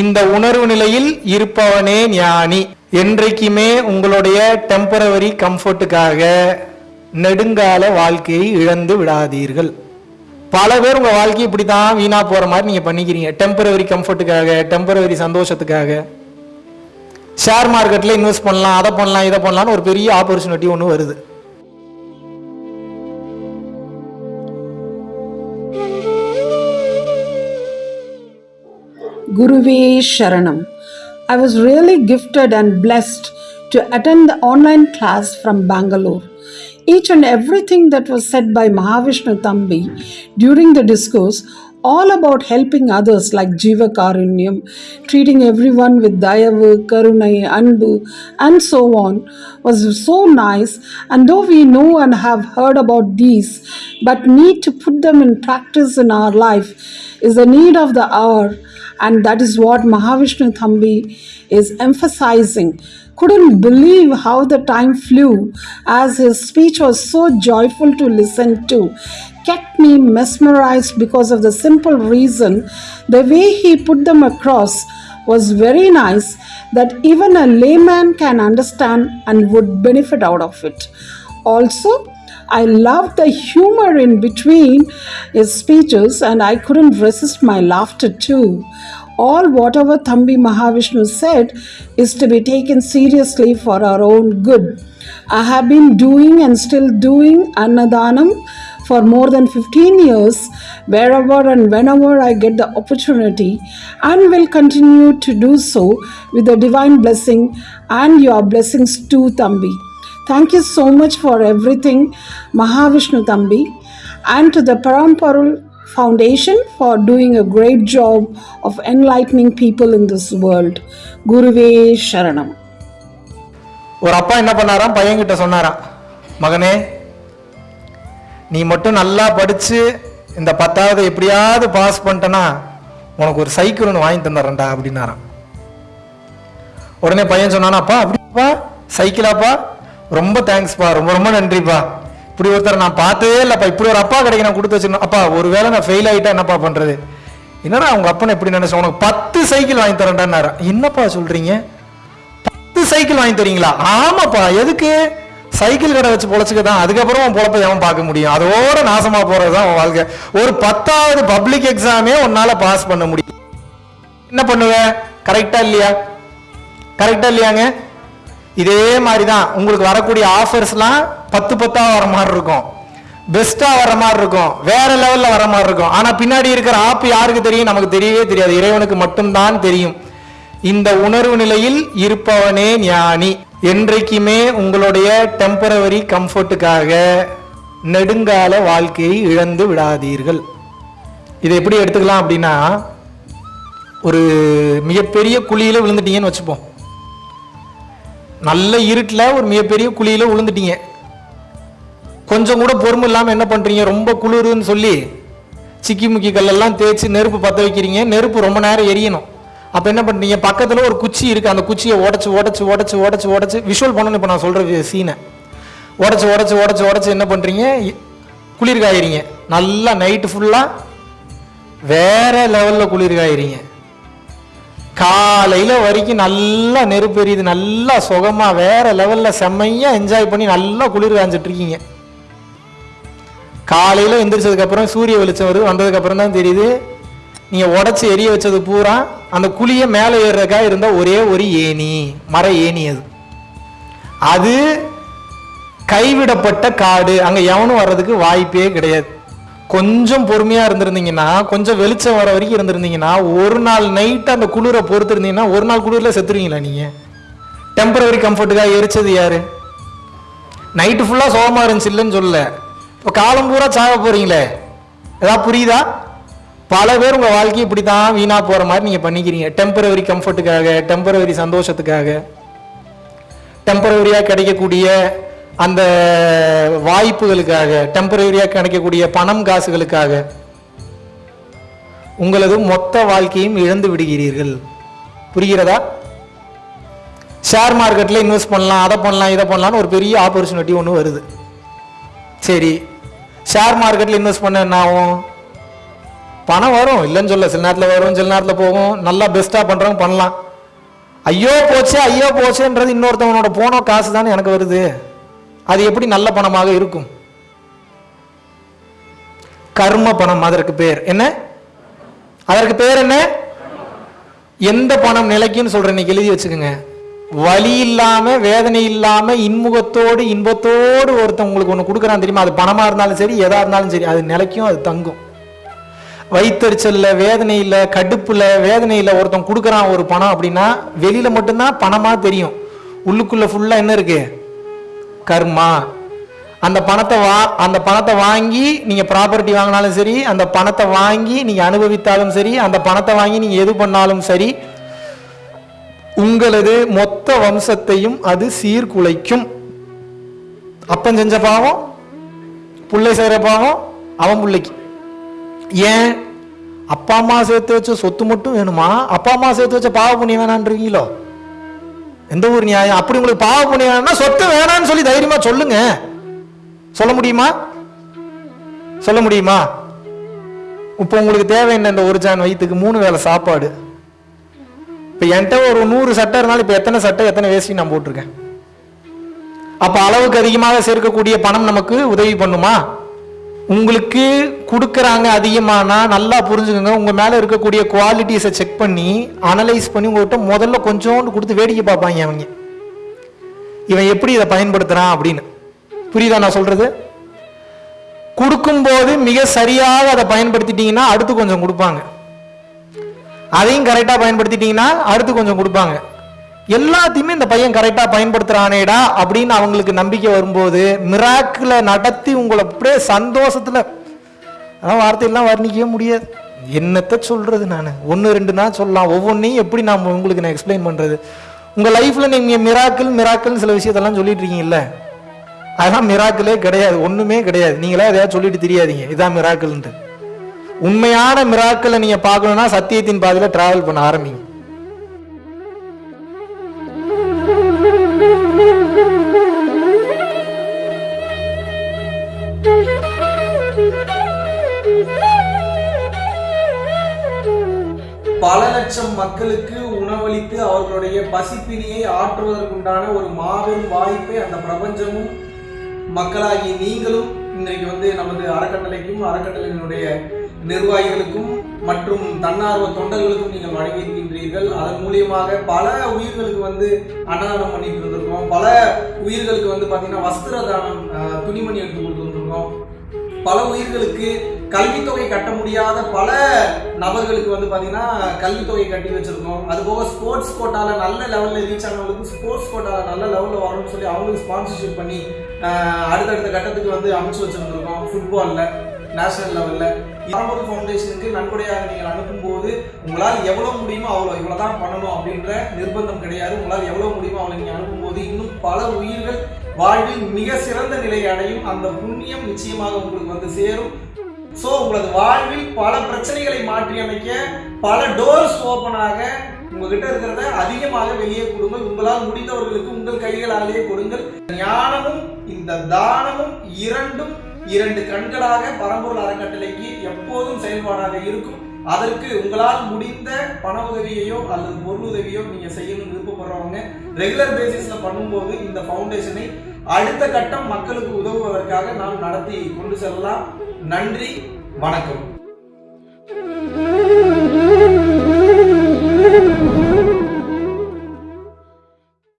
இந்த உணர்வு நிலையில் இருப்பவனே ஞானி. என்றைக்குமே உங்களுடைய டெம்பரவரி கம்ஃபர்ட்டுக்காக நெடுங்கால வாழ்க்கையை இழந்து விடாதீர்கள். பல பேர் உங்கள் வாழ்க்கை இப்படி தான் வீணாக போகிற மாதிரி நீங்கள் பண்ணிக்கிறீங்க. டெம்பரவரி கம்ஃபர்ட்டுக்காக டெம்பரவரி சந்தோஷத்துக்காக. ஷேர் மார்க்கெட்டில் இன்வெஸ்ட் பண்ணலாம் அதை பண்ணலாம் இதை பண்ணலான்னு ஒரு பெரிய ஆப்பர்ச்சுனிட்டி ஒன்று வருது. Guruve Sharanam. I was really gifted and blessed to attend the online class from Bangalore. Each and everything that was said by Mahavishnu Thambi during the discourse, all about helping others like Jiva Karunyam, treating everyone with Dayavu, Karunai, Anbu, and so on, was so nice. And though we know and have heard about these, but need to put them in practice in our life is the need of the hour and that is what Mahavishnu Thambi is emphasizing. Couldn't believe how the time flew as his speech was so joyful to listen to. Kept me mesmerized because of the simple reason the way he put them across was very nice that even a layman can understand and would benefit out of it. Also, I loved the humor in between his speeches and I couldn't resist my laughter too. All whatever Thambi Mahavishnu said is to be taken seriously for our own good. I have been doing and still doing Annadanam for more than 15 years, wherever and whenever I get the opportunity, and will continue to do so with the divine blessing and your blessings too, Thambi. Thank you so much for everything, Mahavishnu Thambi, and to the Paramparul Foundation for doing a great job of enlightening people in this world. Guruve Sharanam. ஒரு அப்பா என்ன பண்ணாராம் பையன்கிட்ட சொன்னாராம் மகனே நீ மட்டும் நல்லா படிச்சு இந்த பத்தாவது எப்படியாவது பாஸ் பண்ணிட்டனா உனக்கு ஒரு சைக்கிள் ஒன்று வாங்கி தந்துடுறேன்டா அப்படின்னாராம் உடனே பையன் சொன்னானா அப்பா அப்படிப்பா சைக்கிளாப்பா ரொம்ப தேங்க்ஸ்ப்பா ரொம்ப ரொம்ப நன்றிப்பா. இப்படி ஒருத்தர் நான் பார்த்ததே இல்லைப்பா. இப்படி ஒரு அப்பா கிடைக்க நான் கொடுத்து வச்சிருந்தேன். அப்பா ஒருவேளை நான் ஃபெயில் ஆகிட்டா என்னப்பா பண்றது? என்னடா அவங்க அப்பனை எப்படி நினைச்சேன் உனக்கு பத்து சைக்கிள் வாங்கி தரேன்டான்னாரா. என்னப்பா சொல்றீங்க? பத்து சைக்கிள் வாங்கி தரீங்களா? ஆமாப்பா. எதுக்கு? சைக்கிள் கடை வச்சு பொழைச்சுக்க தான். அதுக்கப்புறம் உன் எவன் பார்க்க முடியும்? அதோட நாசமா போறது தான் உன் வாழ்க்கை. ஒரு பத்தாவது பப்ளிக் எக்ஸாமே உன்னால பாஸ் பண்ண முடியும். என்ன பண்ணுவ? கரெக்டா இல்லையா? கரெக்டா இல்லையாங்க? இதே மாதிரி தான் உங்களுக்கு வரக்கூடிய ஆஃபர்ஸ்லாம் பத்து பத்தாக வர மாதிரி இருக்கும். பெஸ்ட்டாக வர மாதிரி இருக்கும். வேற லெவலில் வர மாதிரி இருக்கும். ஆனால் பின்னாடி இருக்கிற ஆப் யாருக்கு தெரியும்? நமக்கு தெரியவே தெரியாது. இறைவனுக்கு மட்டும்தான் தெரியும். இந்த உணர்வு நிலையில் இருப்பவனே ஞானி. என்றைக்குமே உங்களுடைய டெம்பரவரி கம்ஃபர்ட்டுக்காக நெடுங்கால வாழ்க்கையை இழந்து விடாதீர்கள். இதை எப்படி எடுத்துக்கலாம் அப்படின்னா ஒரு மிகப்பெரிய குழியில் விழுந்துட்டீங்கன்னு வச்சுப்போம். நல்ல இருட்டில் ஒரு மிகப்பெரிய குழியில் விழுந்துட்டீங்க கொஞ்சம் கூட பொறுமை இல்லாமல் என்ன பண்ணுறீங்க ரொம்ப குளிருன்னு சொல்லி சிக்கி முக்கி கல்லெல்லாம் தேய்ச்சி நெருப்பு பற்ற வைக்கிறீங்க. நெருப்பு ரொம்ப நேரம் எரியணும். அப்போ என்ன பண்ணுறீங்க பக்கத்தில் ஒரு குச்சி இருக்குது அந்த குச்சியை உடச்சி உடச்சி உடச்சி உடச்சி உடச்சி விஷுவல் பண்ணணும். இப்போ நான் சொல்கிற சீனை உடச்சி உடச்சி உடச்சி உடச்சி என்ன பண்ணுறீங்க குளிர் காயிறீங்க நல்லா நைட்டு ஃபுல்லாக வேறு லெவலில் குளிர் காயிறீங்க காலையில் வரைக்கும் நல்லா நெருப்பு எரியுது நல்லா சுகமாக வேறு லெவலில் செம்மையாக என்ஜாய் பண்ணி நல்லா குளிர் காஞ்சிட்ருக்கீங்க காலையில் எந்திரிச்சதுக்கப்புறம் சூரிய வெளிச்சம் வருது வந்ததுக்கப்புறம் தான் தெரியுது. நீங்கள் உடச்சி எரிய வச்சது பூரா அந்த குழியை மேலே ஏறுறதுக்காக இருந்தால் ஒரே ஒரு ஏணி மர ஏணி அது. அது கைவிடப்பட்ட காடு. அங்கே எவனும் வர்றதுக்கு வாய்ப்பே கிடையாது. கொஞ்சம் பொறுமையா இருந்திருந்தீங்கன்னா கொஞ்சம் வெளிச்சம் வர வரைக்கும் இருந்திருந்தீங்கன்னா ஒரு நாள் நைட் அந்த குளிரை பொறுத்திருந்தீங்கன்னா ஒரு நாள் குளிரில் செத்துருவீங்களா நீங்க? டெம்பரவரி கம்ஃபர்ட்டுக்காக எரிச்சது யாரு? நைட்டு ஃபுல்லாக சோகமாக இருந்துச்சு இல்லைன்னு சொல்லல. இப்போ காலம் பூரா சாக போறீங்களே. ஏதாவது புரியுதா? பல பேர் உங்கள் வாழ்க்கையை இப்படி தான் வீணாக போகிற மாதிரி நீங்கள் பண்ணிக்கிறீங்க. டெம்பரவரி கம்ஃபர்ட்டுக்காக டெம்பரவரி சந்தோஷத்துக்காக. டெம்பரவரியாக கிடைக்கக்கூடிய அந்த வாய்ப்புகளுக்காக டெம்பரரியாக கிடைக்கக்கூடிய பணம் காசுகளுக்காக உங்களது மொத்த வாழ்க்கையும் இழந்து விடுகிறீர்கள். புரிகிறதா? ஷேர் மார்க்கெட்டில் இன்வெஸ்ட் பண்ணலாம் அதை பண்ணலாம் இதை பண்ணலாம்னு ஒரு பெரிய ஆப்பர்ச்சுனிட்டி ஒன்று வருது. சரி ஷேர் மார்க்கெட்டில் இன்வெஸ்ட் பண்ண என்ன ஆகும்? பணம் வரும் இல்லைன்னு சொல்ல சில நேரத்தில் வரும் சில நேரத்தில் போகும். நல்லா பெஸ்ட்டாக பண்ணுறவங்க பண்ணலாம். ஐயோ போச்சே ஐயோ போச்சேன்றது இன்னொருத்தவனோட போன காசு தானே எனக்கு வருது. அது எப்படி நல்ல பணமாக இருக்கும்? கர்ம பணம் அதற்கு பேர். என்ன? அதற்கு பேர் என்ன? எந்த பணம் நிலைக்குன்னு சொல்றேன் இன்னைக்கு எழுதி வச்சுக்கோங்க. வலி இல்லாம வேதனை இல்லாம இன்முகத்தோடு இன்பத்தோடு ஒருத்தன் உங்களுக்கு ஒன்று கொடுக்குறான் தெரியுமா? அது பணமா இருந்தாலும் சரி எதா இருந்தாலும் சரி அது நிலைக்கும் அது தங்கும். வயிற்றுச்சல்ல வேதனையில் கடுப்புல வேதனையில் ஒருத்தன் கொடுக்குறான் ஒரு பணம் அப்படின்னா வெளியில மட்டும்தான் பணமா தெரியும். உள்ளுக்குள்ள ஃபுல்லா என்ன இருக்கு? கர்மா. அந்த பணத்தை வா அந்த பணத்தை வாங்கி நீங்கள் ப்ராப்பர்ட்டி வாங்கினாலும் சரி அந்த பணத்தை வாங்கி நீங்கள் அனுபவித்தாலும் சரி அந்த பணத்தை வாங்கி நீங்கள் எது பண்ணாலும் சரி உங்களது மொத்த வம்சத்தையும் அது சீர்குலைக்கும். அப்பன் செஞ்ச பாவம் புள்ளை செய்கிற பாவம் அவன் பிள்ளைக்கு. ஏன்? அப்பா அம்மா சேர்த்து வச்ச சொத்து மட்டும் வேணுமா? அப்பா அம்மா சேர்த்து வச்ச பாவ புண்ணியம் வேணான்றீங்களோ எந்த ஒரு நியாயம்? அப்படி உங்களுக்கு பாவ புண்ணியம்னா சொத்து வேணாம்னு சொல்லி தைரியமா சொல்லுங்க. சொல்ல முடியுமா? சொல்ல முடியுமா? இப்போ உங்களுக்கு தேவை என்ன இந்த ஒரு ஜான் வயிற்றுக்கு மூணு வேளை சாப்பாடு. இப்போ என்கிட்ட ஒரு நூறு சட்டை இருந்தாலும் இப்போ எத்தனை சட்டை எத்தனை வேஸ்டி நான் போட்டிருக்கேன்? அப்போ அளவுக்கு அதிகமாக சேர்க்கக்கூடிய பணம் நமக்கு உதவி பண்ணுமா? உங்களுக்கு கொடுக்குறாங்க அதிகமானா நல்லா புரிஞ்சுக்கோங்க. உங்கள் மேலே இருக்கக்கூடிய குவாலிட்டிஸை செக் பண்ணி அனலைஸ் பண்ணி உங்கள்கிட்ட முதல்ல கொஞ்சோண்டு கொடுத்து வேடிக்கை பார்ப்பாங்க அவங்க. இவன் எப்படி இதை பயன்படுத்துகிறான் அப்படின்னு. புரியுதா நான் சொல்கிறது கொடுக்கும்போது மிக சரியாக அதை பயன்படுத்திட்டீங்கன்னா அடுத்து கொஞ்சம் கொடுப்பாங்க. அதையும் கரெக்டாக பயன்படுத்திட்டீங்கன்னா அடுத்து கொஞ்சம் கொடுப்பாங்க. எல்லாத்தையுமே இந்த பையன் கரெக்டாக பயன்படுத்துகிறானேடா அப்படின்னு அவங்களுக்கு நம்பிக்கை வரும்போது மிராக்கில் நடத்தி உங்களை அப்படியே சந்தோஷத்தில் ஆனால் வார்த்தையெல்லாம் வர்ணிக்கவே முடியாது. என்னத்தை சொல்கிறது நான்? ஒன்று ரெண்டு நாள் சொல்லலாம். ஒவ்வொன்றையும் எப்படி நான் உங்களுக்கு நான் எக்ஸ்பிளைன் பண்ணுறது உங்கள் லைஃப்பில் நீங்கள் மிராக்கிள் மிராக்கிள்னு சில விஷயத்தெல்லாம் சொல்லிட்டு இருக்கீங்கல்ல? அதெல்லாம் மிராக்கிளே கிடையாது. ஒன்றுமே கிடையாது. நீங்களே எதையாவது சொல்லிட்டு தெரியாதீங்க. இதான் மிராக்கிள்ன்ட்டு உண்மையான மிராக்களை நீங்கள் பார்க்கணுன்னா சத்தியத்தின் பாதையில் ட்ராவல் பண்ண ஆரம்பிங்க. லட்சம் மக்களுக்கு உணவளித்து அவர்களுடைய பசிப்பினியை ஆற்றுவதற்குண்டான ஒரு மாபெரும் வாய்ப்பை அந்த பிரபஞ்சமும் மக்களாகி நீங்களும் இன்றைக்கு வந்து நமது அறக்கட்டளைக்கும் அறக்கட்டளையினுடைய நிர்வாகிகளுக்கும் மற்றும் தன்னார்வ தொண்டர்களுக்கும் நீங்கள் வழங்கியிருக்கின்றீர்கள். அதன் மூலியமாக பல உயிர்களுக்கு வந்து அன்னதானம் பண்ணிட்டு இருந்திருக்கோம். பல உயிர்களுக்கு வந்து பார்த்தீங்கன்னா வஸ்திர தானம் துணிமணி எடுத்து கொடுத்துருந்துருக்கோம். பல உயிர்களுக்கு கல்வித்தொகை கட்ட முடியாத பல நபர்களுக்கு வந்து பார்த்தீங்கன்னா கல்வித்தொகை கட்டி வச்சிருக்கோம். அது போக ஸ்போர்ட்ஸ் கோட்டாவில் நல்ல லெவலில் ரீச் ஆனவங்களுக்கு ஸ்போர்ட்ஸ் கோட்டாவில் நல்ல லெவலில் வரணும்னு சொல்லி அவங்களுக்கு ஸ்பான்சர்ஷிப் பண்ணி அடுத்தடுத்த கட்டத்துக்கு வந்து அமைச்சு வச்சிருந்துருக்கோம் ஃபுட்பாலில் நேஷனல் லெவலில் பரம்பரை ஃபவுண்டேஷனுக்கு நன்கொடையாக நீங்கள் அனுப்பும்போது உங்களால் எவ்வளோ முடியுமோ அவ்வளோ இவ்வளோ தான் பண்ணணும் அப்படின்ற நிர்பந்தம் கிடையாது. உங்களால் எவ்வளோ முடியுமோ அவ்வளோ நீங்கள் அனுப்பும்போது இன்னும் பல உயிர்கள் வாழ்வில் மிக சிறந்த நிலையை அடையும். அந்த புண்ணியம் நிச்சயமாக உங்களுக்கு வந்து சேரும். ஸோ உங்களது வாழ்வில் பல பிரச்சனைகளை மாற்றி அமைக்க பல டோர்ஸ் ஓப்பனாக உங்ககிட்ட இருக்கிறத அதிகமாக வெளியே கொடுங்கள். உங்களால் முடிந்தவர்களுக்கு உங்கள் கைகளாலேயே கொடுங்கள். ஞானமும் இந்த தானமும் இரண்டும் இரண்டு கண்களாக பரம்பூர் அறக்கட்டளைக்கு எப்போதும் செயல்பாடாக இருக்கும். அதற்கு உங்களால் முடிந்த பண உதவியையோ அல்லது பொருள் உதவியோ நீங்க செய்யணும்னு விருப்பப்படுறவங்க ரெகுலர் பேசிஸ்ல பண்ணும்போது இந்த ஃபவுண்டேஷனை அடுத்த கட்டம் மக்களுக்கு உதவுவதற்காக நாம் நடத்தி கொண்டு செல்லலாம். நன்றி வணக்கம்.